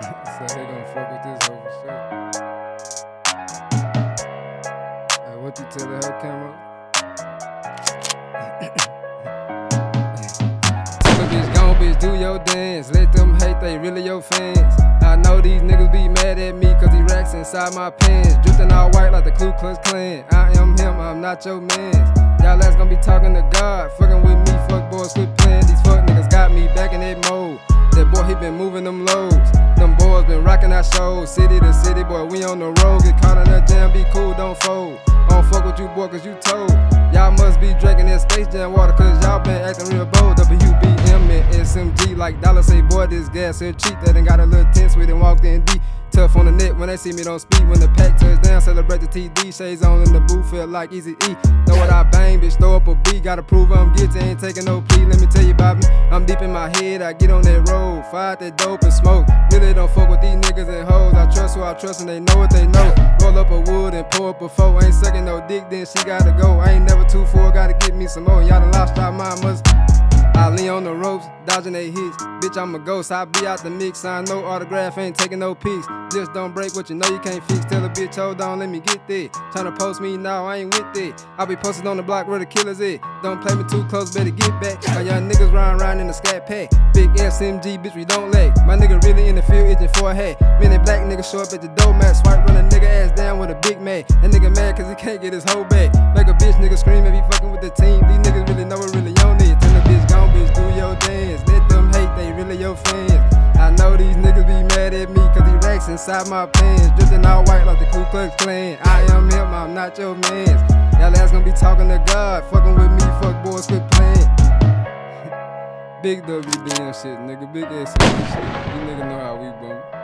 So they gonna fuck with this hoe for sure. What you tell her, Camo? Bitch, do your dance. Let them hate, they really your fans. I know these niggas be mad at me, cause he racks inside my pants. Drifting all white like the Ku Klux Klan. I am him, I'm not your man. Y'all ass gon' be talking to God. Fucking with me, fuck boys, quit playing. These fuck niggas got me shows. City to city, boy, we on the road. Get caught in that jam, be cool, don't fold. I don't fuck with you, boy, cause you told. Y'all must be drinking that Space Jam water, cause y'all been acting real bold. WBM and SMG, like Dollar say, this gas here cheap. That ain't got a little tense with it, walked in deep. Tough on the net when they see me don't speak. When the pack touch down, celebrate the TD. Shades on in the booth, feel like easy E. Know what I bang, bitch, throw up a beat. Gotta prove I'm guilty, ain't taking no plea. Let me tell you about me. I'm deep in my head, I get on that road. Fire that dope and smoke. Really don't fuck with these niggas and hoes. I trust who I trust and they know what they know. Roll up a wood and pour up a four. Ain't sucking no dick, then she gotta go. I ain't never too full, gotta get me some more. Y'all done lost y'all mind, must. On the ropes, dodging they hits. Bitch, I'm a ghost, I be out the mix. Sign no autograph, ain't taking no pics. Just don't break what you know you can't fix. Tell a bitch, hold on, let me get there. Tryna post me now, I ain't with it. I be posted on the block where the killers at. Don't play me too close, better get back. My young niggas riding around in the scat pack. Big SMG, bitch, we don't lag. My nigga really in the field, itching for a hat. Many black niggas show up at the door mat. Swipe, run a nigga ass down with a big mag. That nigga mad cause he can't get his hoe back. Make a bitch nigga scream if he fucking with the team. Your. I know these niggas be mad at me cause he racks inside my pants. Drifting all white like the Ku Klux Klan. I am him, I'm not your man. Y'all ass gonna be talking to God. Fucking with me, fuck boys, quit playing. Big WBM shit, nigga. Big SMG shit. You nigga know how we boom.